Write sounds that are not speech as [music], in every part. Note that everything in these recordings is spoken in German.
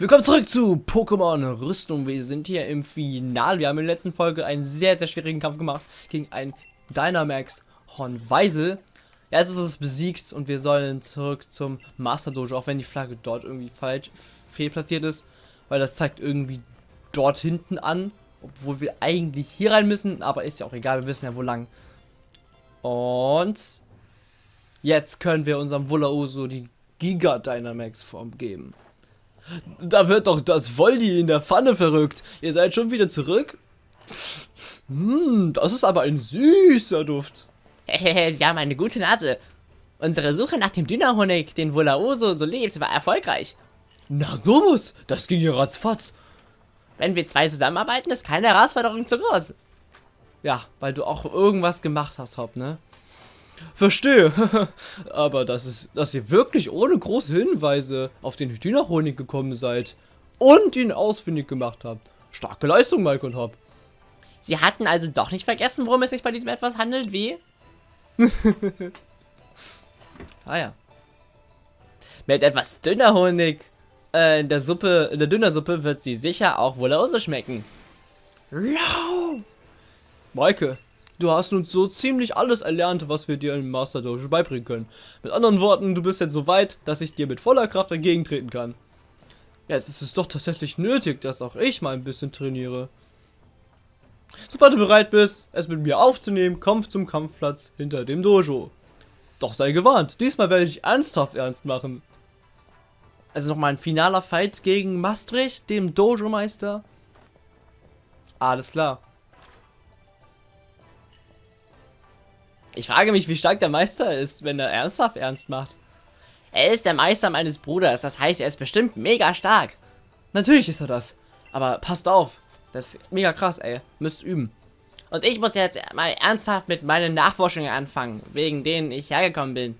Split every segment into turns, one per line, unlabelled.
Willkommen zurück zu Pokémon Rüstung. Wir sind hier im Finale. Wir haben in der letzten Folge einen sehr, sehr schwierigen Kampf gemacht gegen einen Dynamax Hornweisel. Jetzt ist es besiegt und wir sollen zurück zum Master Dojo, auch wenn die Flagge dort irgendwie falsch fehlplatziert ist, weil das zeigt irgendwie dort hinten an, obwohl wir eigentlich hier rein müssen, aber ist ja auch egal, wir wissen ja wo lang. Und jetzt können wir unserem Wulauso die Giga Dynamax Form geben. Da wird doch das Voldi in der Pfanne verrückt. Ihr seid schon wieder zurück? Hm, das ist aber ein süßer Duft.
Sie haben eine gute Nase. Unsere Suche nach dem Dünnerhonig, den Volaoso so lebt, war erfolgreich.
Na sowas, das ging ja ratzfatz.
Wenn wir zwei zusammenarbeiten, ist keine Herausforderung zu groß.
Ja, weil du auch irgendwas gemacht hast, Hopp, ne? Verstehe. [laughs] Aber das ist, dass ihr wirklich ohne große Hinweise auf den Hühnerhonig gekommen seid und ihn ausfindig gemacht habt. Starke Leistung, Mike und Hop.
Sie hatten also doch nicht vergessen, worum es sich bei diesem etwas handelt, wie? [laughs]
ah ja. Mit etwas dünner Honig äh, in der Suppe, in der Dünnersuppe wird sie sicher auch wohl schmecken. Lau! Maike, Du hast nun so ziemlich alles erlernt, was wir dir im Master Dojo beibringen können. Mit anderen Worten, du bist jetzt so weit, dass ich dir mit voller Kraft entgegentreten kann. Jetzt ist es doch tatsächlich nötig, dass auch ich mal ein bisschen trainiere. Sobald du bereit bist, es mit mir aufzunehmen, komm zum Kampfplatz hinter dem Dojo. Doch sei gewarnt, diesmal werde ich ernsthaft ernst machen. Also nochmal ein finaler Fight gegen Maastricht, dem Dojo-Meister. Alles klar. Ich frage mich, wie stark der Meister ist, wenn er ernsthaft ernst macht.
Er ist der Meister meines Bruders, das heißt, er ist bestimmt mega stark.
Natürlich ist er das. Aber passt auf. Das ist mega krass, ey. Müsst üben.
Und ich muss jetzt mal ernsthaft mit meinen Nachforschungen anfangen, wegen denen ich hergekommen bin.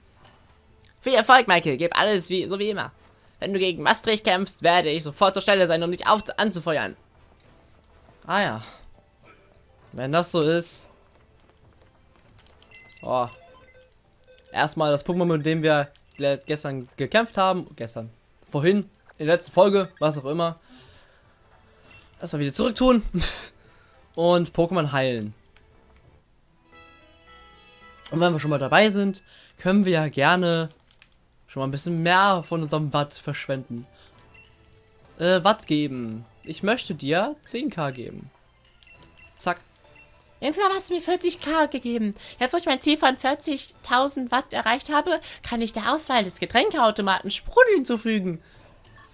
Viel Erfolg, Michael. Gib alles wie, so wie immer. Wenn du gegen Maastricht kämpfst, werde ich sofort zur Stelle sein, um dich auf anzufeuern.
Ah ja. Wenn das so ist, Oh. Erstmal das Pokémon, mit dem wir gestern gekämpft haben. Gestern. Vorhin. In der letzten Folge. Was auch immer. Erstmal wieder zurück tun. [laughs] Und Pokémon heilen. Und wenn wir schon mal dabei sind, können wir ja gerne schon mal ein bisschen mehr von unserem Watt verschwenden. Äh, Watt geben. Ich möchte dir 10k geben. Zack.
Insgesamt hast du mir 40k gegeben. Jetzt, wo ich mein Ziel von 40.000 Watt erreicht habe, kann ich der Auswahl des Getränkeautomaten Sprudel hinzufügen.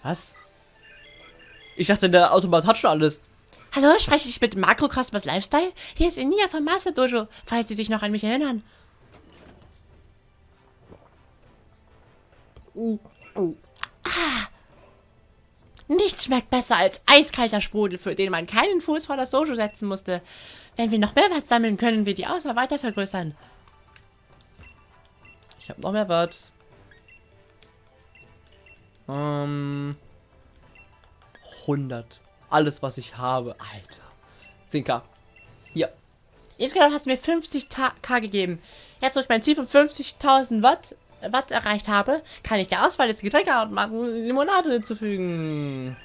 Was? Ich dachte, der Automat hat schon alles.
Hallo, spreche ich mit Makrokosmos Lifestyle? Hier ist Enia vom Master Dojo, falls Sie sich noch an mich erinnern. Ah, Nichts schmeckt besser als eiskalter Sprudel, für den man keinen Fuß vor das Dojo setzen musste. Wenn wir noch mehr Watt sammeln, können wir die Auswahl weiter vergrößern.
Ich habe noch mehr Watt. Ähm, 100. Alles, was ich habe. Alter. 10k. Ja.
Insgesamt hast du mir 50k gegeben. Jetzt, wo ich mein Ziel von 50.000 Watt Watt erreicht habe, kann ich der Auswahl des Getränkeautomaten Limonade hinzufügen.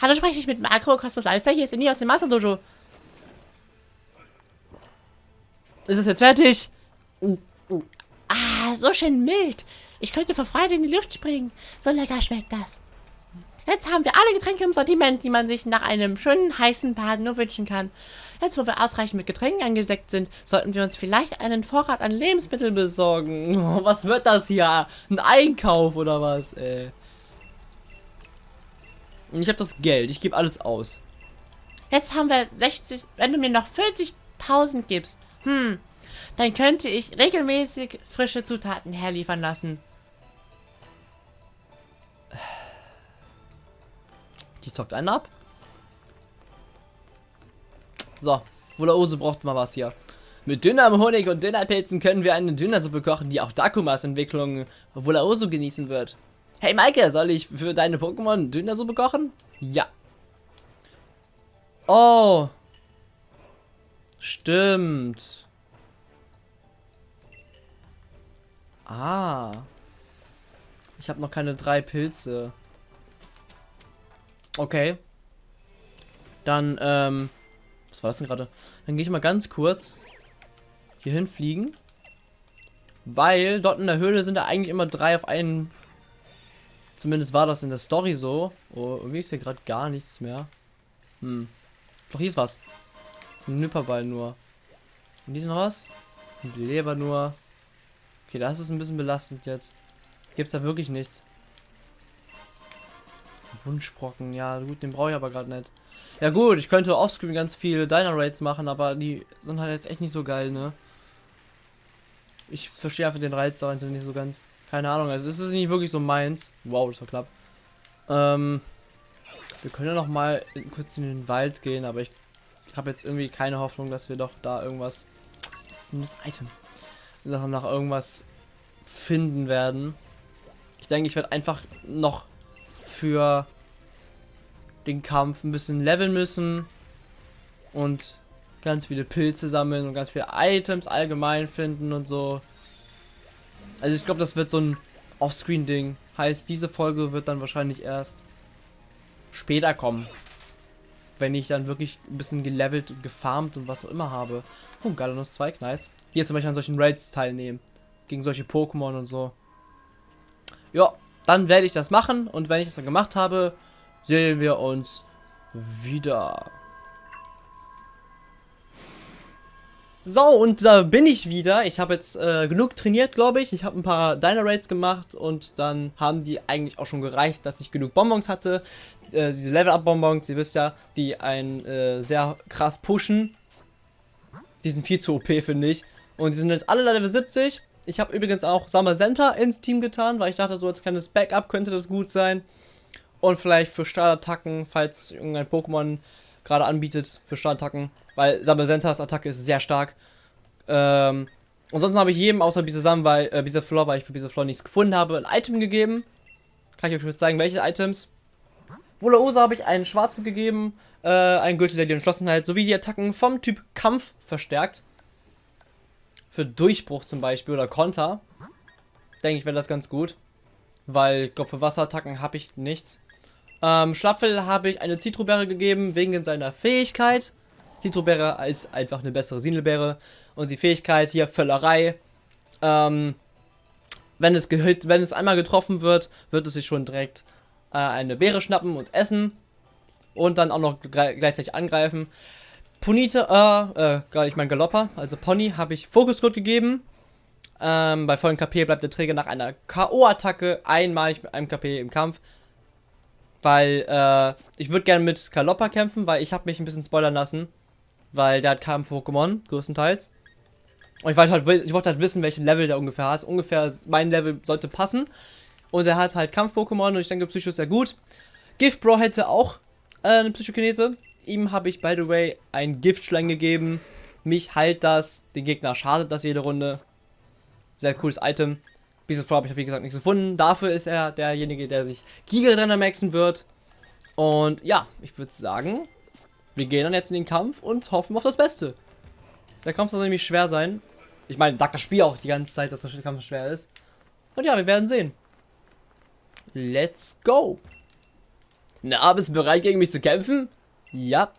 Hallo, spreche ich mit Makro Cosmos Alster? Hier ist Inni aus dem Master Dojo.
Ist es jetzt fertig?
Ah, so schön mild. Ich könnte vor Freude in die Luft springen. So lecker schmeckt das. Jetzt haben wir alle Getränke im Sortiment, die man sich nach einem schönen heißen Bad nur wünschen kann. Jetzt, wo wir ausreichend mit Getränken angedeckt sind, sollten wir uns vielleicht einen Vorrat an Lebensmitteln besorgen. [laughs]
Oh, was wird das hier? Ein Einkauf oder was, ey? Ich habe das Geld, ich gebe alles aus.
Jetzt haben wir 60, wenn du mir noch 40.000 gibst, hm, dann könnte ich regelmäßig frische Zutaten herliefern lassen.
Die zockt einen ab. So, Wulaose braucht mal was hier. Mit dünnerem Honig und Dünnerpilzen können wir eine Dünnersuppe kochen, die auch Dakumas Entwicklung Wulaoso genießen wird. Hey Maike, soll ich für deine Pokémon Dünnersuppe kochen? Ja. Oh. Stimmt. Ah. Ich habe noch keine drei Pilze. Okay. Dann, ähm, was war das denn gerade? Dann gehe ich mal ganz kurz hier hinfliegen. Weil dort in der Höhle sind da eigentlich immer drei auf einen. Zumindest war das in der Story so. Oh, irgendwie ist hier gerade gar nichts mehr. Hm. Doch, hier ist was. Ein Nipperball nur. Und diesen was? Ein Leber nur. Okay, das ist ein bisschen belastend jetzt. Gibt's da wirklich nichts. Wunschbrocken, ja gut, den brauche ich aber gerade nicht. Ja gut, ich könnte offscreen ganz viel Diner Raids machen, aber die sind halt jetzt echt nicht so geil, ne? Ich verstehe einfach den Reiz dahinter nicht so ganz. Keine Ahnung, also es ist nicht wirklich so meins. Wow, das war knapp. Ähm, wir können ja noch mal kurz in den Wald gehen, aber ich habe jetzt irgendwie keine Hoffnung, dass wir doch da irgendwas... Das ist ein das Item. Nach, nach irgendwas finden werden. Ich denke, ich werde einfach noch für den Kampf ein bisschen leveln müssen und ganz viele Pilze sammeln und ganz viele Items allgemein finden und so. Also ich glaube, das wird so ein Offscreen-Ding. Heißt, diese Folge wird dann wahrscheinlich erst später kommen. Wenn ich dann wirklich ein bisschen gelevelt und gefarmt und was auch immer habe. Oh, Galanus 2, nice. Hier zum Beispiel an solchen Raids teilnehmen. Gegen solche Pokémon und so. Ja, dann werde ich das machen und wenn ich das dann gemacht habe, sehen wir uns wieder. So, und da bin ich wieder. Ich habe jetzt äh, genug trainiert, glaube ich. Ich habe ein paar Diner Raids gemacht und dann haben die eigentlich auch schon gereicht, dass ich genug Bonbons hatte. Äh, diese Level-Up-Bonbons, ihr wisst ja, die einen äh, sehr krass pushen. Die sind viel zu OP, finde ich. Und die sind jetzt alle Level 70. Ich habe übrigens auch Summer Center ins Team getan, weil ich dachte, so als kleines Backup könnte das gut sein. Und vielleicht für Startattacken, falls irgendein Pokémon gerade anbietet für Startattacken. Weil Summer Centers Attacke ist sehr stark. Ähm, ansonsten habe ich jedem außer Bisasam, weil äh, Bisaflor, weil ich für Bisaflor nichts gefunden habe, ein Item gegeben. Kann ich euch kurz zeigen, welche Items. Wulaosa habe ich einen Schwarzgurt gegeben, äh, einen Gürtel, der die Entschlossenheit sowie die Attacken vom Typ Kampf verstärkt für Durchbruch zum Beispiel oder Konter, denke ich, wäre das ganz gut. Weil, ich glaube, für Wasserattacken habe ich nichts. Ähm, Schlapfel habe ich eine Zitrobeere gegeben, wegen seiner Fähigkeit. Zitrobeere ist einfach eine bessere Sinelbeere. Und die Fähigkeit hier, Völlerei. Ähm, wenn es, wenn es einmal getroffen wird, wird es sich schon direkt äh, eine Beere schnappen und essen. Und dann auch noch gleichzeitig angreifen. Punita, äh, äh, ich meine Galopper, also Pony, habe ich Fokuscode gegeben. Ähm, bei vollen KP bleibt der Träger nach einer K.O.-Attacke einmalig mit einem KP im Kampf. Weil, äh, ich würde gerne mit Galopper kämpfen, weil ich habe mich ein bisschen spoilern lassen. Weil der hat Kampf-Pokémon, größtenteils. Und ich wollte, halt, ich wollte halt wissen, welchen Level der ungefähr hat. Ungefähr mein Level sollte passen. Und er hat halt Kampf-Pokémon und ich denke, Psycho ist sehr gut. Gift Bro hätte auch äh, eine Psychokinese. Ihm habe ich, by the way, einen Giftschlang gegeben. Mich heilt das. Den Gegner schadet das jede Runde. Sehr cooles Item. Bis zuvor habe ich, wie gesagt, nichts gefunden. Dafür ist er derjenige, der sich Giga maxen wird. Und ja, ich würde sagen, wir gehen dann jetzt in den Kampf und hoffen auf das Beste. Der Kampf soll nämlich schwer sein. Ich meine, sagt das Spiel auch die ganze Zeit, dass der Kampf schwer ist. Und ja, wir werden sehen. Let's go. Na, bist du bereit, gegen mich zu kämpfen? Ja.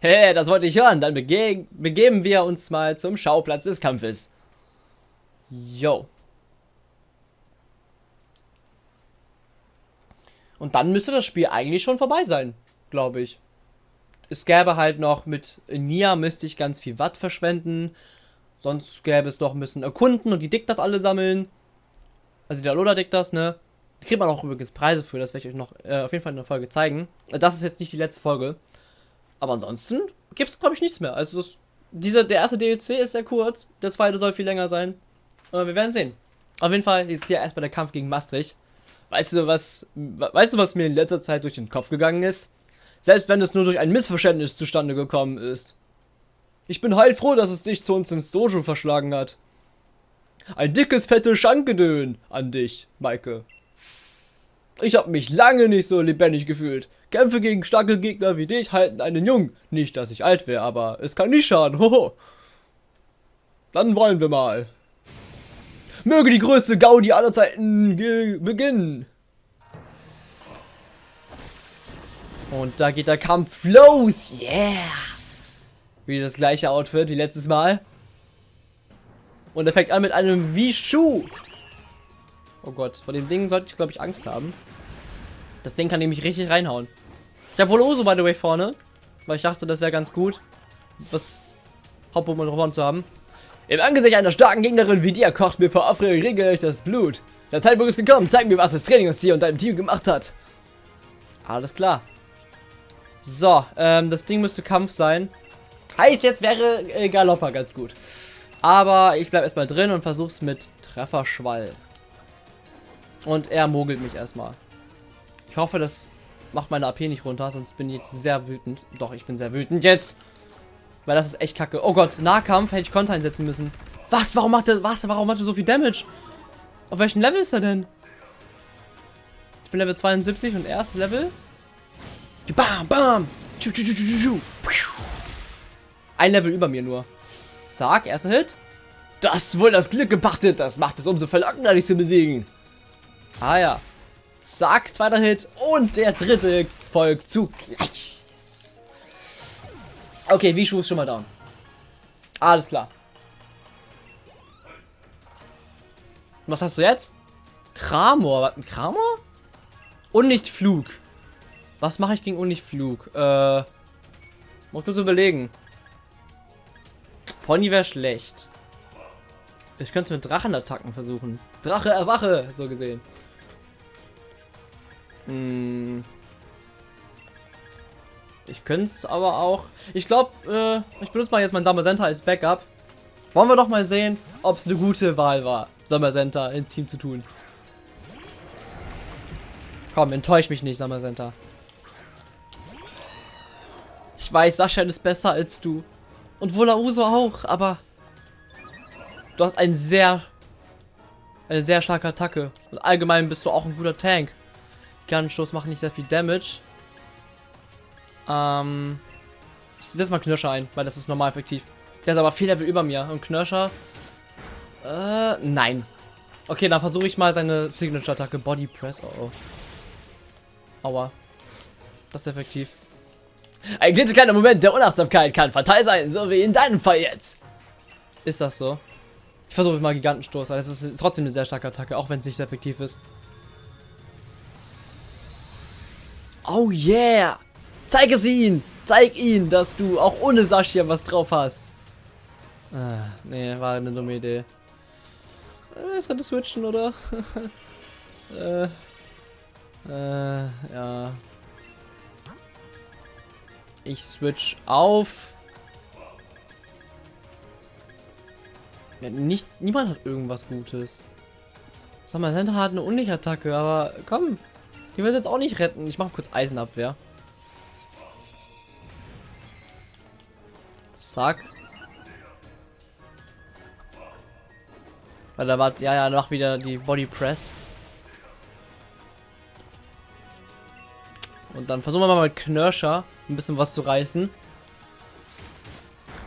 Hey, das wollte ich hören. Dann bege begeben wir uns mal zum Schauplatz des Kampfes. Yo. Und dann müsste das Spiel eigentlich schon vorbei sein, glaube ich. Es gäbe halt noch mit Nia müsste ich ganz viel Watt verschwenden. Sonst gäbe es noch ein bisschen erkunden und die Diktas alle sammeln. Also die Alola Diktas, ne? Da kriegt man auch übrigens Preise für, das werde ich euch noch äh, auf jeden Fall in der Folge zeigen. Das ist jetzt nicht die letzte Folge. Aber ansonsten gibt es, glaube ich, nichts mehr. Also das, dieser, der erste DLC ist sehr kurz, der zweite soll viel länger sein. Aber wir werden sehen. Auf jeden Fall ist hier erstmal der Kampf gegen Maastricht. Weißt du, was, weißt du, was mir in letzter Zeit durch den Kopf gegangen ist? Selbst wenn es nur durch ein Missverständnis zustande gekommen ist. Ich bin heilfroh, dass es dich zu uns ins Dojo verschlagen hat. Ein dickes, fettes Schankgedön an dich, Maike. Ich habe mich lange nicht so lebendig gefühlt. Kämpfe gegen starke Gegner wie dich halten einen jung. Nicht, dass ich alt wäre, aber es kann nicht schaden. [laughs] Hoho. Dann wollen wir mal. Möge die größte Gaudi aller Zeiten beginnen. Und da geht der Kampf los. Yeah. Wieder das gleiche Outfit wie letztes Mal. Und er fängt an mit einem Wishu. Oh Gott, vor dem Ding sollte ich, glaube ich, Angst haben. Das Ding kann nämlich richtig reinhauen. Ich habe wohl Oso, by the way, vorne. Weil ich dachte, das wäre ganz gut, was Hauptpokémon zu haben. Im Angesicht einer starken Gegnerin wie dir kocht mir vor Aufregung regelrecht das Blut. Der Zeitpunkt ist gekommen. Zeig mir, was das Training aus dir und deinem Team gemacht hat. Alles klar. So, ähm, das Ding müsste Kampf sein. Heißt, jetzt wäre äh, Galoppa ganz gut. Aber ich bleibe erstmal drin und versuch's mit Trefferschwall. Und er mogelt mich erstmal. Ich hoffe, das macht meine AP nicht runter, sonst bin ich jetzt sehr wütend. Doch, ich bin sehr wütend jetzt. Weil das ist echt kacke. Oh Gott, Nahkampf hätte ich Konter einsetzen müssen. Was? Warum macht er, was? Warum hat er so viel Damage? Auf welchem Level ist er denn? Ich bin Level 72 und er ist Level Bam, bam. Ein Level über mir nur. Zack, erster Hit. Das wohl das Glück gepachtet. Das macht es umso verlockender, dich zu besiegen. Ah ja. Zack, zweiter Hit. Und der dritte folgt zugleich. Yes. Okay, Vishu ist schon mal down. Alles klar. Was hast du jetzt? Kramor. Was? Kramor? Und nicht Flug. Was mache ich gegen Uniflug? Äh. Muss kurz überlegen. Pony wäre schlecht. Ich könnte mit Drachenattacken versuchen. Drache, erwache! So gesehen. Hm. Ich könnte es aber auch. Ich glaube, äh, ich benutze mal jetzt mein Summer Center als Backup. Wollen wir doch mal sehen, ob es eine gute Wahl war, Summer Center ins Team zu tun. Komm, enttäusch mich nicht, Summer Center. Ich weiß, Sascha ist besser als du. Und Volauso auch, aber... Du hast einen sehr... Eine sehr starke Attacke. Und allgemein bist du auch ein guter Tank. Gigantenschuss macht nicht sehr viel Damage. Ähm... Ich setze mal Knirscher ein, weil das ist normal effektiv. Der ist aber viel Level über mir. Und Knirscher... Äh, nein. Okay, dann versuche ich mal seine Signature-Attacke. Body Press. Oh, oh. Aua. Das ist effektiv. Ein klitzekleiner Moment der Unachtsamkeit kann fatal sein, so wie in deinem Fall jetzt. Ist das so? Ich versuche mal Gigantenstoß, weil das ist trotzdem eine sehr starke Attacke, auch wenn es nicht sehr effektiv ist. Oh yeah! Zeig es ihn! Zeig ihn, dass du auch ohne Sascha was drauf hast. Ah, nee, war eine dumme Idee. Äh, ich könnte switchen, oder? [laughs] äh, äh, ja. Ich switch auf. Ja, nichts, niemand hat irgendwas Gutes. Sag mal, Center hat eine Unlicht-Attacke, aber komm. Die will jetzt auch nicht retten. Ich mache kurz Eisenabwehr. Zack. Weil da war, ja, ja, noch wieder die Body Press. Und dann versuchen wir mal mit Knirscher ein bisschen was zu reißen.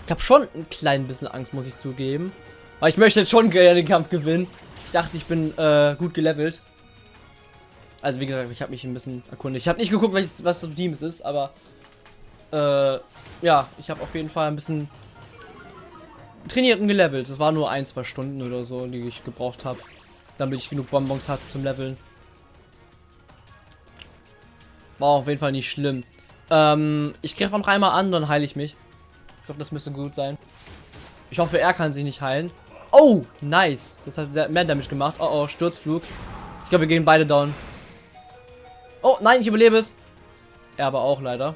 Ich habe schon ein klein bisschen Angst, muss ich zugeben. Aber ich möchte jetzt schon gerne den Kampf gewinnen. Ich dachte, ich bin äh, gut gelevelt. Also wie gesagt, ich habe mich ein bisschen erkundigt. Ich habe nicht geguckt, welches, was das Team es ist, aber äh, ja, ich habe auf jeden Fall ein bisschen trainiert und gelevelt. Das war nur ein, zwei Stunden oder so, die ich gebraucht habe, damit ich genug Bonbons hatte zum Leveln. War auf jeden Fall nicht schlimm. Ähm, ich greife noch einmal an, dann heile ich mich. Ich glaube, das müsste gut sein. Ich hoffe, er kann sich nicht heilen. Oh, nice. Das hat mehr Damage gemacht. Oh, oh, Sturzflug. Ich glaube, wir gehen beide down. Oh, nein, ich überlebe es. Er aber auch leider.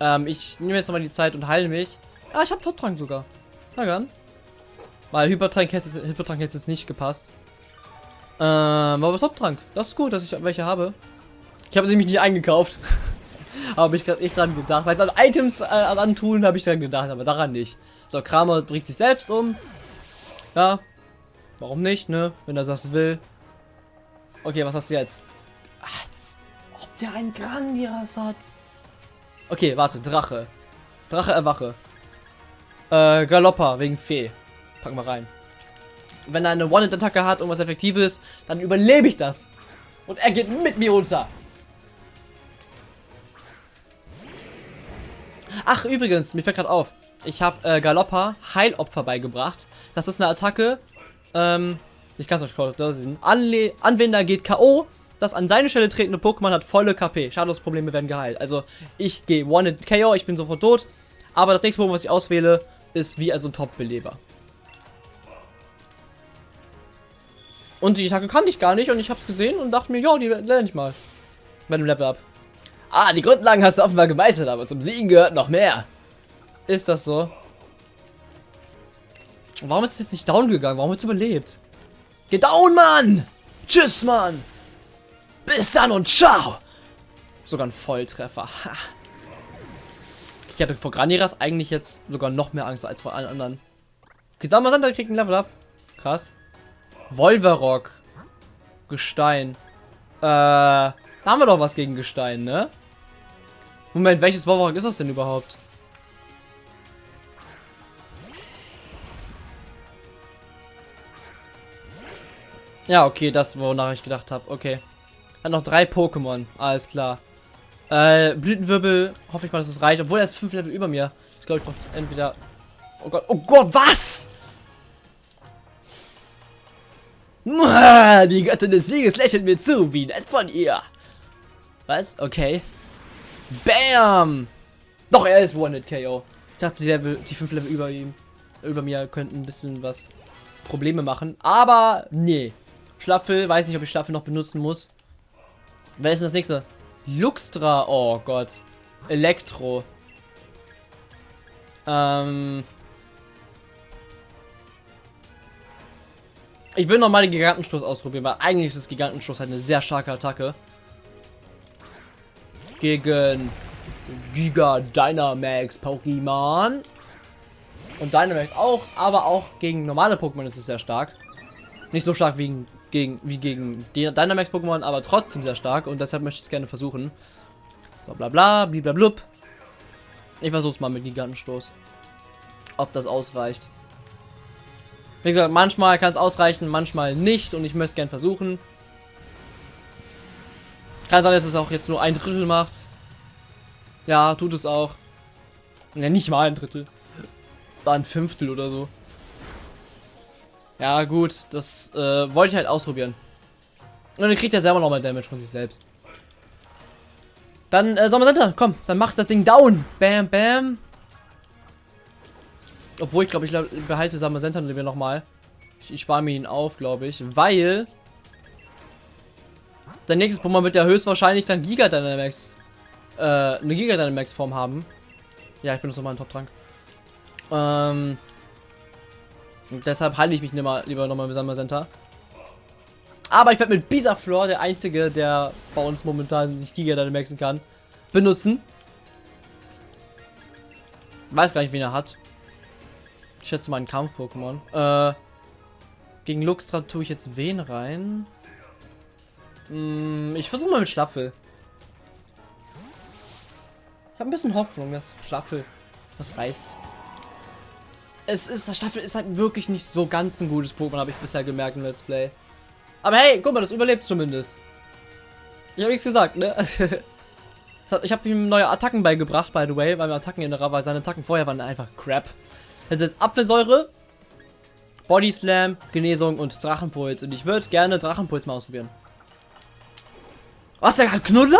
Ähm, ich nehme jetzt mal die Zeit und heile mich. Ah, ich habe Top-Trank sogar. Na dann. Weil Hypertrank hätte, Hypertrank hätte jetzt nicht gepasst. Ähm, aber Top-Trank. Das ist gut, dass ich welche habe. Ich habe sie mich nicht eingekauft. [laughs] habe ich gerade echt dran gedacht. Weil es an Items äh, antun, habe ich dran gedacht, aber daran nicht. So, Kramer bringt sich selbst um. Ja. Warum nicht, ne? Wenn er das will. Okay, was hast du jetzt? Ach, einen Grandias hat. Okay, warte, Drache. Drache erwache. Äh, Galoppa wegen Fee. Packen wir rein. Wenn er eine One-Hit-Attacke hat und was Effektives, dann überlebe ich das. Und er geht mit mir runter. Ach, übrigens, mir fällt gerade auf. Ich habe äh, Galoppa Heilopfer beigebracht. Das ist eine Attacke. Ähm, ich kann es euch kurz sehen. Anwender geht K.O. Das an seine Stelle tretende Pokémon hat volle KP. Schadensprobleme werden geheilt. Also, ich gehe One-Hit-KO, ich bin sofort tot. Aber das nächste Pokémon, was ich auswähle, ist wie also ein Top-Beleber. Und die Attacke kannte ich gar nicht und ich habe es gesehen und dachte mir, ja, die lerne ich mal. Bei dem Level Up. Ah, die Grundlagen hast du offenbar gemeistert, aber zum Siegen gehört noch mehr. Ist das so? Warum ist es jetzt nicht down gegangen? Warum hat es überlebt? Geh down, Mann! Tschüss, Mann! Bis dann und ciao! Sogar ein Volltreffer. Ha. Ich hatte vor Graniras eigentlich jetzt sogar noch mehr Angst als vor allen anderen. Gesamtmasander kriegt ein Level Up. Krass. Wolverock. Gestein. Äh, da haben wir doch was gegen Gestein, ne? Moment, welches Wolverock ist das denn überhaupt? Ja, okay, das, wonach ich gedacht habe. Okay. Hat noch drei Pokémon. Alles klar. Äh, Blütenwirbel, hoffe ich mal, dass es reicht. Obwohl er ist fünf Level über mir. Ich glaube, ich brauche entweder... Oh Gott, oh Gott, was? [laughs] Die Göttin des Sieges lächelt mir zu. Wie nett von ihr. Was? Okay. Bam! Doch, er ist One-Hit-KO. Ich dachte, die, Level, die fünf Level über ihm, über mir könnten ein bisschen was Probleme machen. Aber, nee. Schlapfel, weiß nicht, ob ich Schlapfel noch benutzen muss. Wer ist denn das nächste? Luxtra, oh Gott. Elektro. Ähm. Ich will nochmal den Gigantenstoß ausprobieren, weil eigentlich ist das Gigantenstoß halt eine sehr starke Attacke. Gegen Giga Dynamax Pokémon. Und Dynamax auch, aber auch gegen normale Pokémon ist es sehr stark. Nicht so stark wie gegen, wie gegen die Dynamax-Pokémon, aber trotzdem sehr stark und deshalb möchte ich es gerne versuchen. So, bla bla, blub. Ich versuche es mal mit Gigantenstoß. Ob das ausreicht. Wie gesagt, manchmal kann es ausreichen, manchmal nicht und ich möchte es gerne versuchen. Kann sein, dass es auch jetzt nur ein Drittel macht. Ja, tut es auch. Ja, nicht mal ein Drittel. War ein Fünftel oder so. Ja, gut, das äh, wollte ich halt ausprobieren. Und dann kriegt er selber nochmal Damage von sich selbst. Dann, äh, Sommer komm, dann macht das Ding down. Bam, bam. Obwohl, ich glaube, ich behalte Summer Center nochmal. Ich, ich spare mir ihn auf, glaube ich, weil Dein nächstes Pokémon wird ja höchstwahrscheinlich dann Giga Dynamax, äh, eine Giga Dynamax Form haben. Ja, ich benutze nochmal einen Top-Trank. Ähm, deshalb halte ich mich lieber, lieber nochmal mit Summer Center. Aber ich werde mit Bisaflor, der einzige, der bei uns momentan sich Giga Dynamaxen kann, benutzen. Weiß gar nicht, wen er hat. Ich schätze mal ein Kampf-Pokémon. Äh, gegen Luxtra tue ich jetzt wen rein? Hm, ich versuche mal mit Schlapfel. Ich habe ein bisschen Hoffnung, dass Schlapfel was reißt. Es ist, Schlapfel ist halt wirklich nicht so ganz ein gutes Pokémon, habe ich bisher gemerkt im Let's Play. Aber hey, guck mal, das überlebt zumindest. Ich habe nichts gesagt, ne? [laughs] ich habe ihm neue Attacken beigebracht, by the way, weil wir Attacken in weil seine Attacken vorher waren einfach crap. Also jetzt Apfelsäure, Body Slam, Genesung und Drachenpuls. Und ich würde gerne Drachenpuls mal ausprobieren. Was, der hat Knuddler?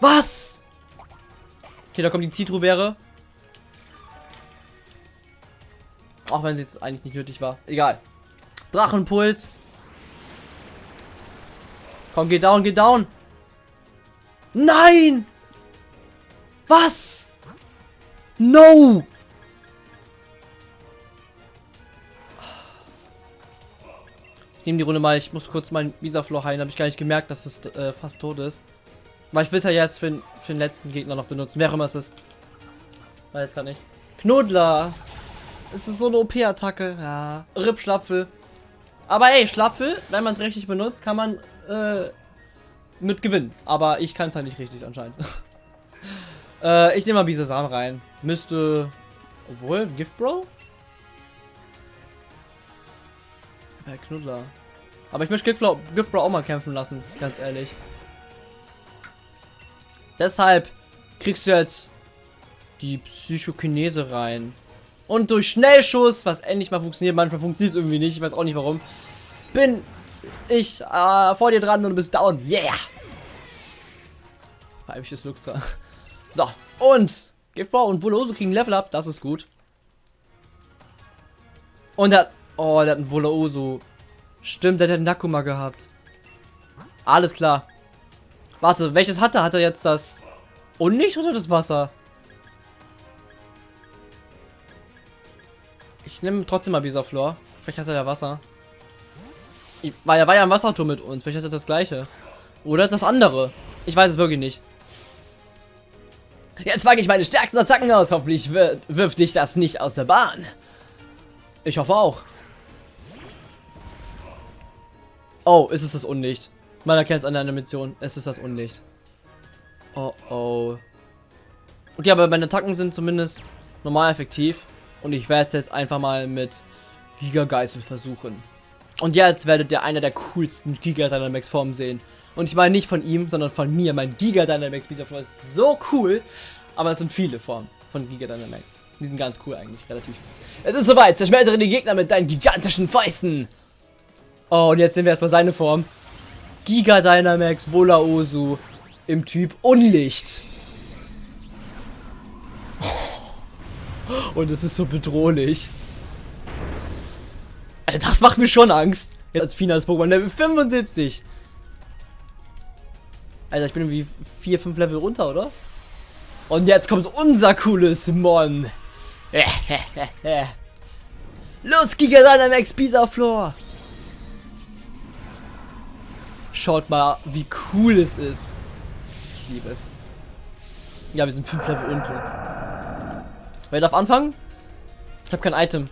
Was? Okay, da kommt die Zitrubäre. Auch wenn sie jetzt eigentlich nicht nötig war. Egal. Drachenpuls. Komm, geh down, geh down. Nein! Was? No! Ich nehme die Runde mal, ich muss kurz meinen Visaflor heilen, habe ich gar nicht gemerkt, dass es äh, fast tot ist. Weil ich will es ja jetzt für, für den letzten Gegner noch benutzen, wer immer es ist. Weiß gar nicht. Knuddler! Es ist so eine OP-Attacke. Ja. Rip Schlapfel. Aber ey, Schlapfel, wenn man es richtig benutzt, kann man äh, mit gewinnen. Aber ich kann es halt nicht richtig anscheinend. [laughs] äh, ich nehme mal Bisasam rein. Müsste. Obwohl, Gift Bro? Herr Knuddler. Aber ich möchte Giftbro, Giftbro auch mal kämpfen lassen, ganz ehrlich. Deshalb kriegst du jetzt die Psychokinese rein. Und durch Schnellschuss, was endlich mal funktioniert, manchmal funktioniert es irgendwie nicht, ich weiß auch nicht warum, bin ich äh, vor dir dran und du bist down. Yeah! Weibliches Luxtra. So, und Giftbau und Voloso kriegen Level up, das ist gut. Und der Oh, der hat einen Voloso. Stimmt, der hat einen Nakuma gehabt. Alles klar. Warte, welches hat er? Hat er jetzt das Unlicht oder das Wasser? Ich nehme trotzdem mal Bisaflor. Vielleicht hat er ja Wasser. Ich, weil er war ja im Wasserturm mit uns. Vielleicht hat er das gleiche. Oder das andere. Ich weiß es wirklich nicht. Jetzt packe ich meine stärksten Attacken aus. Hoffentlich wir wirft dich das nicht aus der Bahn. Ich hoffe auch. Oh, ist es das Unlicht. Man erkennt es an der Animation. Es ist das Unlicht. Oh, oh. Okay, aber meine Attacken sind zumindest normal effektiv. Und ich werde es jetzt einfach mal mit Giga Geißel versuchen. Und jetzt werdet ihr einer der coolsten Giga Dynamax Formen sehen. Und ich meine nicht von ihm, sondern von mir. Mein Giga Dynamax Bisaflor ist so cool. Aber es sind viele Formen von Giga Dynamax. Die sind ganz cool eigentlich, relativ. Es ist soweit. Zerschmeltere die Gegner mit deinen gigantischen Fäusten. Oh, und jetzt sehen wir erstmal seine Form. Giga Dynamax Volaosu im Typ Unlicht. Und es ist so bedrohlich. Alter, das macht mir schon Angst. Jetzt als finales Pokémon Level 75. Alter, ich bin irgendwie 4, 5 Level runter, oder? Und jetzt kommt unser cooles Mon. [laughs] Los, Giga Dynamax Pizza Floor. Schaut mal, wie cool es ist. Ich liebe es. Ja, wir sind 5 Level unten. Wer darf anfangen? Ich habe kein Item.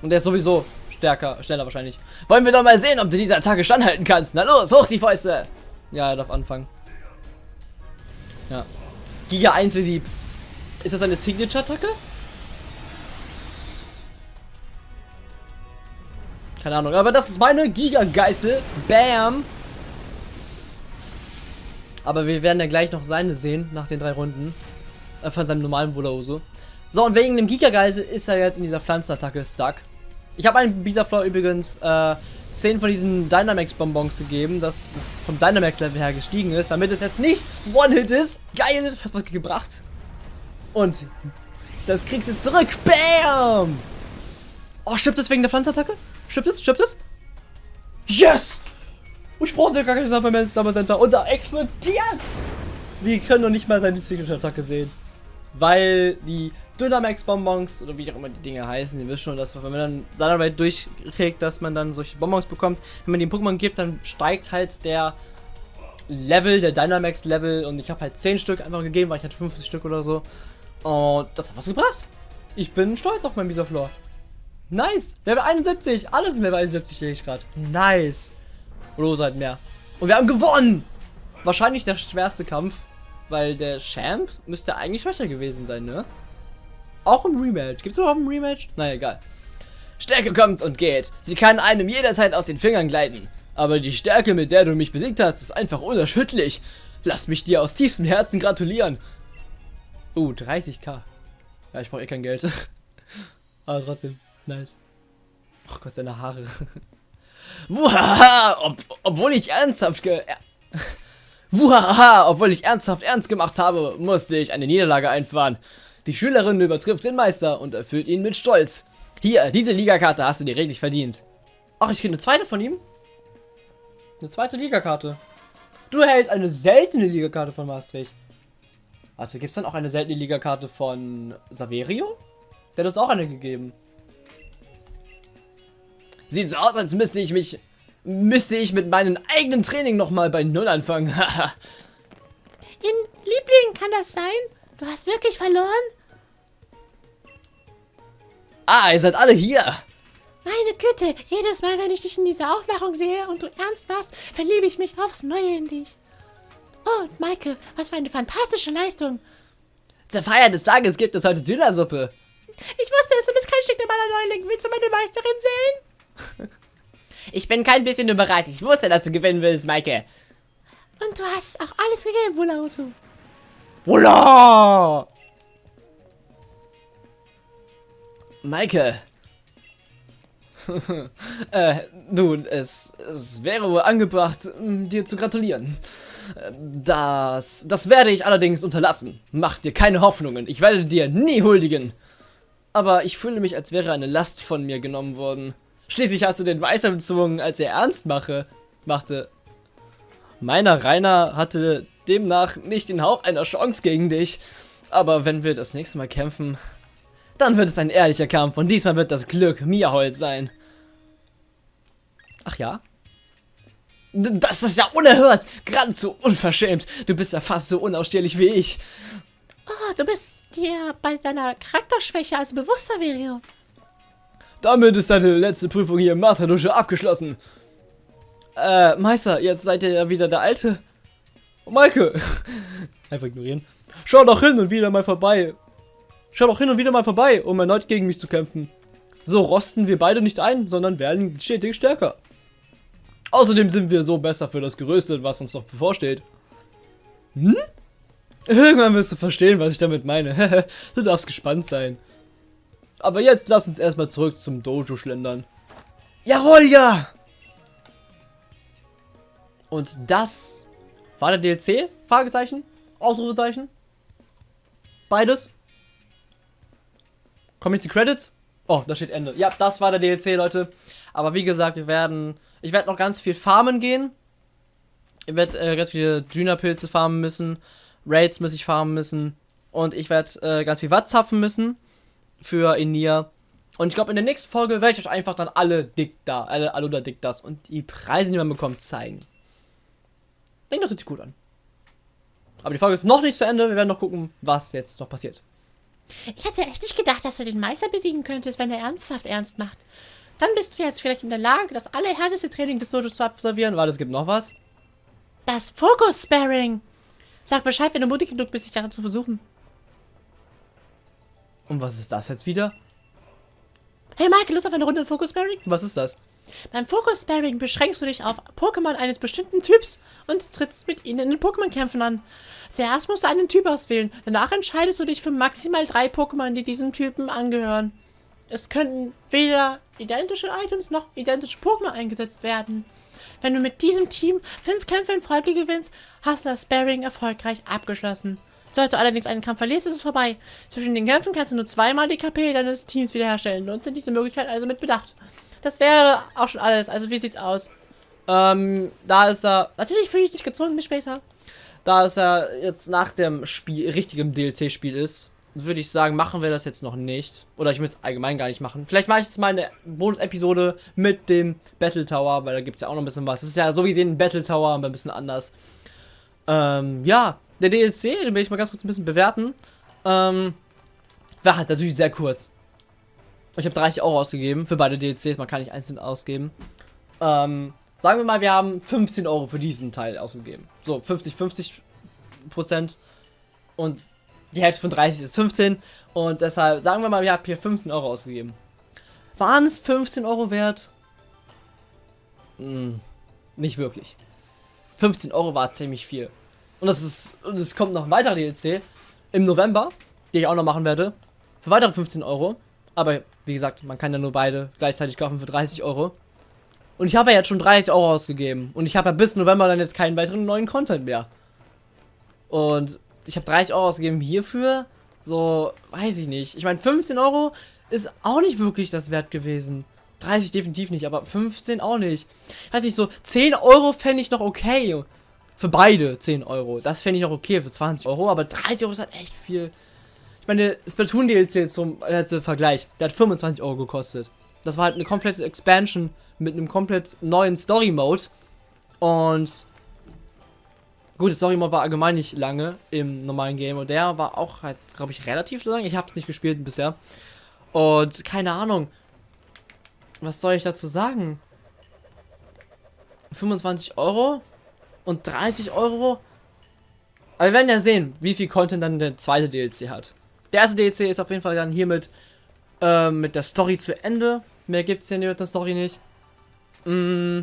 Und der ist sowieso stärker, schneller wahrscheinlich. Wollen wir doch mal sehen, ob du diese Attacke standhalten kannst. Na los, hoch die Fäuste. Ja, er darf anfangen. Ja. Giga Einzeldieb. Ist das eine Signature-Attacke? Keine Ahnung, aber das ist meine Giga-Geißel. Bam! Aber wir werden ja gleich noch seine sehen, nach den drei Runden. Äh, von seinem normalen Volaoso. So, und wegen dem Gigageist ist er jetzt in dieser Pflanzenattacke stuck. Ich habe einem Bisaflor übrigens äh, 10 von diesen Dynamax-Bonbons gegeben, dass es vom Dynamax-Level her gestiegen ist, damit es jetzt nicht One-Hit ist. Geil, das hat was gebracht. Und das kriegst du jetzt zurück. Bam! Oh, stirbt es wegen der Pflanzenattacke? Stirbt es? Stirbt es? Yes! Ich brauchte gar kein Summer Summer Center. Und da explodiert's! Wir können noch nicht mal seine Signature-Attacke sehen. Weil die Dynamax-Bonbons, oder wie auch immer die Dinge heißen, ihr wisst schon, dass wenn man dann Dynamite durchkriegt, dass man dann solche Bonbons bekommt. Wenn man den Pokémon gibt, dann steigt halt der Level, der Dynamax-Level. Und ich habe halt 10 Stück einfach gegeben, weil ich hatte 50 Stück oder so. Und das hat was gebracht. Ich bin stolz auf meinen Bisaflor. Nice. Level 71. Alles in Level 71 sehe ich gerade. Nice. Oder halt mehr. Und wir haben gewonnen! Wahrscheinlich der schwerste Kampf, weil der Champ müsste eigentlich schwächer gewesen sein, ne? Auch im Rematch. Gibt es überhaupt ein Rematch? Naja, egal. Stärke kommt und geht. Sie kann einem jederzeit aus den Fingern gleiten. Aber die Stärke, mit der du mich besiegt hast, ist einfach unerschütterlich. Lass mich dir aus tiefstem Herzen gratulieren. Uh, 30k. Ja, ich brauche eh kein Geld. [laughs] Aber trotzdem, nice. Ach Gott, seine Haare. [laughs] Wuhaha, ob, obwohl ich ernsthaft ge... [laughs] Wuhaha, obwohl ich ernsthaft ernst gemacht habe, musste ich eine Niederlage einfahren. Die Schülerin übertrifft den Meister und erfüllt ihn mit Stolz. Hier, diese Ligakarte hast du dir redlich verdient. Ach, ich kriege eine zweite von ihm? Eine zweite Ligakarte. Du erhältst eine seltene Ligakarte von Maastricht. Warte, gibt es dann auch eine seltene Ligakarte von Saverio? Der hat uns auch eine gegeben. Sieht so aus, als müsste ich mich... Müsste ich mit meinem eigenen Training nochmal bei Null anfangen. [laughs]
In Liebling, kann das sein? Du hast wirklich verloren?
Ah, ihr seid alle hier.
Meine Güte, jedes Mal, wenn ich dich in dieser Aufmachung sehe und du ernst machst, verliebe ich mich aufs Neue in dich. Oh, Maike, was für eine fantastische Leistung.
Zur Feier des Tages gibt es heute Dönersuppe.
Ich wusste es, du bist kein Stück normaler Neuling. Willst du meine Meisterin sehen? [laughs]
Ich bin kein bisschen überrascht. Ich wusste, dass du gewinnen willst, Maike.
Und du hast auch alles gegeben, Wulausu.
Wula! Maike. [laughs] äh, nun, es, es wäre wohl angebracht, m, dir zu gratulieren. Das, das werde ich allerdings unterlassen. Mach dir keine Hoffnungen. Ich werde dir nie huldigen. Aber ich fühle mich, als wäre eine Last von mir genommen worden. Schließlich hast du den Weißer bezwungen, als er ernst mache, machte. Meiner Rainer hatte demnach nicht den Hauch einer Chance gegen dich. Aber wenn wir das nächste Mal kämpfen, dann wird es ein ehrlicher Kampf und diesmal wird das Glück mir hold sein. Ach ja? Das ist ja unerhört, geradezu unverschämt. Du bist ja fast so unausstehlich wie ich.
Oh, du bist dir bei deiner Charakterschwäche also bewusster, Verio.
Damit ist deine letzte Prüfung hier im Masterdusche abgeschlossen. Äh, Meister, jetzt seid ihr ja wieder der Alte. Oh, Maike. [laughs] Einfach ignorieren. Schau doch hin und wieder mal vorbei. Schau doch hin und wieder mal vorbei, um erneut gegen mich zu kämpfen. So rosten wir beide nicht ein, sondern werden stetig stärker. Außerdem sind wir so besser für das Gerüstet, was uns noch bevorsteht. Hm? Irgendwann wirst du verstehen, was ich damit meine. [laughs] du darfst gespannt sein. Aber jetzt lass uns erstmal zurück zum Dojo schlendern. Jawohl, ja! Und das war der DLC? Fragezeichen? Ausrufezeichen? Beides? Kommen jetzt die Credits? Oh, da steht Ende. Ja, das war der DLC, Leute. Aber wie gesagt, wir werden. Ich werde noch ganz viel farmen gehen. Ich werde äh, ganz viele Dünapilze farmen müssen. Raids muss ich farmen müssen. Und ich werde äh, ganz viel Watt zapfen müssen. Für Enia. Und ich glaube, in der nächsten Folge werde ich euch einfach dann alle dick da, alle Alula dick das und die Preise, die man bekommt, zeigen. Ich denke, das hört sich gut an. Aber die Folge ist noch nicht zu Ende. Wir werden noch gucken, was jetzt noch passiert.
Ich hätte echt nicht gedacht, dass du den Meister besiegen könntest, wenn er ernsthaft ernst macht. Dann bist du jetzt vielleicht in der Lage, das allerhärteste Training des Dojos zu absolvieren.
Warte, es gibt noch was.
Das Fokus-Sparring. Sag Bescheid, wenn du mutig genug bist, dich daran zu versuchen.
Und was ist das jetzt wieder?
Hey Mike, Lust auf eine Runde Fokus-Sparring?
Was ist das?
Beim Fokus-Sparring beschränkst du dich auf Pokémon eines bestimmten Typs und trittst mit ihnen in den Pokémon-Kämpfen an. Zuerst musst du einen Typ auswählen, danach entscheidest du dich für maximal drei Pokémon, die diesem Typen angehören. Es könnten weder identische Items noch identische Pokémon eingesetzt werden. Wenn du mit diesem Team fünf Kämpfe in Folge gewinnst, hast du das Sparring erfolgreich abgeschlossen. Sollte du allerdings einen Kampf verlierst, ist es vorbei. Zwischen den Kämpfen kannst du nur zweimal die KP deines Teams wiederherstellen. Nutze diese Möglichkeit also mit Bedacht. Das wäre auch schon alles. Also wie sieht's aus?
Ähm, da ist er,
Natürlich fühle ich dich gezwungen bis später.
da es ja jetzt nach dem Spiel, richtigem DLC-Spiel ist, würde ich sagen, machen wir das jetzt noch nicht. Oder ich muss es allgemein gar nicht machen. Vielleicht mache ich jetzt mal eine Bonus-Episode mit dem Battle Tower, weil da gibt es ja auch noch ein bisschen was. Das ist ja so wie sehen ein Battle Tower, aber ein bisschen anders. Ähm, ja, der DLC, den will ich mal ganz kurz ein bisschen bewerten. Ähm, war halt natürlich sehr kurz. Ich habe 30 Euro ausgegeben für beide DLCs, man kann nicht einzeln ausgeben. Ähm, sagen wir mal, wir haben 15 Euro für diesen Teil ausgegeben. So, 50, 50 Prozent. Und die Hälfte von 30 ist 15. Und deshalb, sagen wir mal, wir haben hier 15 Euro ausgegeben. Waren es 15 Euro wert? Hm, nicht wirklich. 15 Euro war ziemlich viel. Und das ist, und es kommt noch ein weiterer DLC im November, den ich auch noch machen werde. Für weitere 15 Euro. Aber wie gesagt, man kann ja nur beide gleichzeitig kaufen für 30 Euro. Und ich habe ja jetzt schon 30 Euro ausgegeben. Und ich habe ja bis November dann jetzt keinen weiteren neuen Content mehr. Und ich habe 30 Euro ausgegeben hierfür. So, weiß ich nicht. Ich meine, 15 Euro ist auch nicht wirklich das wert gewesen. 30 definitiv nicht, aber 15 auch nicht. Weiß nicht, so 10 Euro fände ich noch okay. Für beide 10 Euro. Das fände ich noch okay für 20 Euro, aber 30 Euro ist halt echt viel. Ich meine, Splatoon DLC zum, äh, zum Vergleich, der hat 25 Euro gekostet. Das war halt eine komplette Expansion mit einem komplett neuen Story Mode. Und gut, der Story Mode war allgemein nicht lange im normalen Game und der war auch halt, glaube ich, relativ lang. Ich habe es nicht gespielt bisher. Und keine Ahnung. Was soll ich dazu sagen? 25 Euro und 30 Euro. Aber wir werden ja sehen, wie viel Content dann der zweite DLC hat. Der erste DLC ist auf jeden Fall dann hiermit äh, mit der Story zu Ende. Mehr gibt es hier mit der Story nicht. Mm,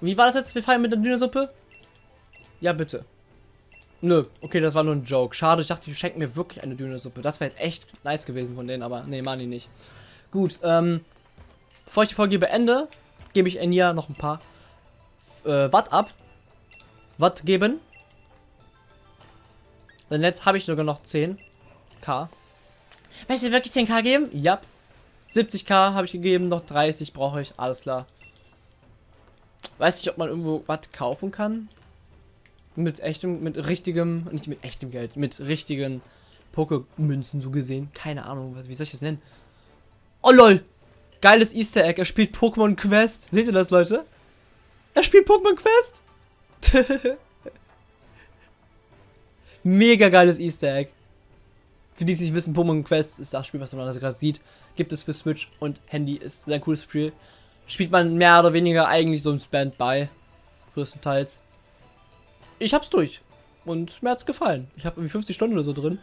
wie war das jetzt? Wir feiern mit der Dünnersuppe? Ja, bitte. Nö, okay, das war nur ein Joke. Schade, ich dachte, die schenken mir wirklich eine Dönersuppe. Das wäre jetzt echt nice gewesen von denen, aber nee, machen die nicht. Gut, ähm, bevor ich die Folge beende, gebe ich Enya noch ein paar äh, Watt ab. Watt geben. Denn jetzt habe ich sogar noch 10k.
Möchtest du wirklich 10k geben?
Ja. 70k habe ich gegeben, noch 30 brauche ich, alles klar. Weiß nicht, ob man irgendwo was kaufen kann. Mit echtem, mit richtigem, nicht mit echtem Geld, mit richtigen Pokémünzen so gesehen. Keine Ahnung, was, wie soll ich das nennen? Oh lol! Geiles Easter Egg, er spielt Pokémon Quest. Seht ihr das, Leute? Er spielt Pokémon Quest! [laughs] Mega geiles Easter Egg. Für die, die nicht wissen, Pokémon Quest ist das Spiel, was man also gerade sieht. Gibt es für Switch und Handy, ist ein cooles Spiel. Spielt man mehr oder weniger eigentlich so ein Standby. Größtenteils. Ich hab's durch. Und mir hat's gefallen. Ich habe irgendwie 50 Stunden oder so drin.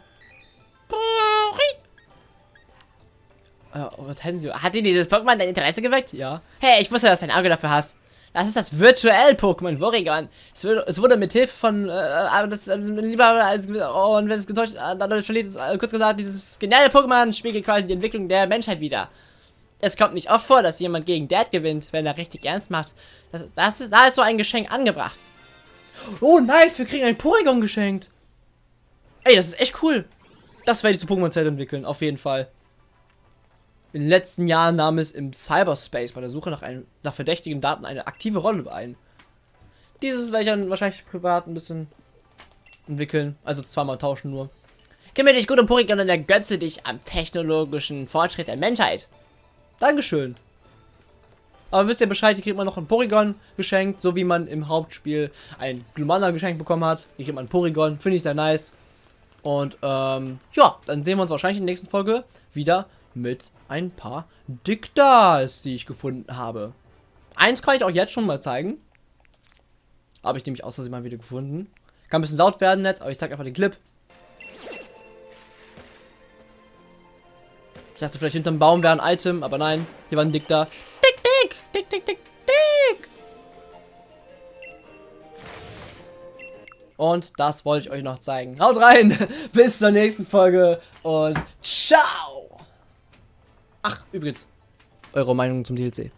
Äh, Hortensio. Hat dir dieses Pokémon dein Interesse geweckt?
Ja.
Hey, ich wusste, dass du ein Auge dafür hast. Das ist das virtuell Pokémon Worygon. Es, wurde, es wurde mit Hilfe von, äh, aber das, äh, lieber als, oh, und wenn es getäuscht, äh, dann verliert es, äh, kurz gesagt, dieses geniale Pokémon spiegelt quasi die Entwicklung der Menschheit wieder. Es kommt nicht oft vor, dass jemand gegen Dad gewinnt, wenn er richtig ernst macht. Das, das ist, da ist so ein Geschenk angebracht.
Oh, nice, wir kriegen ein Porygon geschenkt. Ey, das ist echt cool. Das werde ich zu Pokémon-Zeit entwickeln, auf jeden Fall. In den letzten Jahren nahm es im Cyberspace bei der Suche nach, einem, nach verdächtigen Daten eine aktive Rolle ein. Dieses werde ich dann wahrscheinlich privat ein bisschen entwickeln. Also zweimal tauschen nur.
Kümmere dich gut um Porygon und ergötze dich am technologischen Fortschritt der Menschheit.
Dankeschön. Aber wisst ihr Bescheid, hier kriegt man noch ein Porygon geschenkt, so wie man im Hauptspiel ein Glumanda geschenkt bekommen hat. Hier kriegt man ein Porygon, finde ich sehr nice. Und ähm, ja, dann sehen wir uns wahrscheinlich in der nächsten Folge wieder mit ein paar Diktas, die ich gefunden habe. Eins kann ich auch jetzt schon mal zeigen. Habe ich nämlich aus Versehen mal wieder gefunden. Kann ein bisschen laut werden jetzt, aber ich zeige einfach den Clip. Ich dachte vielleicht hinterm Baum wäre ein Item, aber nein, hier war ein Dikta.
Dick, dick, dick, dick, dick, dick.
Und das wollte ich euch noch zeigen. Haut rein, [laughs] bis zur nächsten Folge und ciao! Ach, übrigens, eure Meinung zum DLC.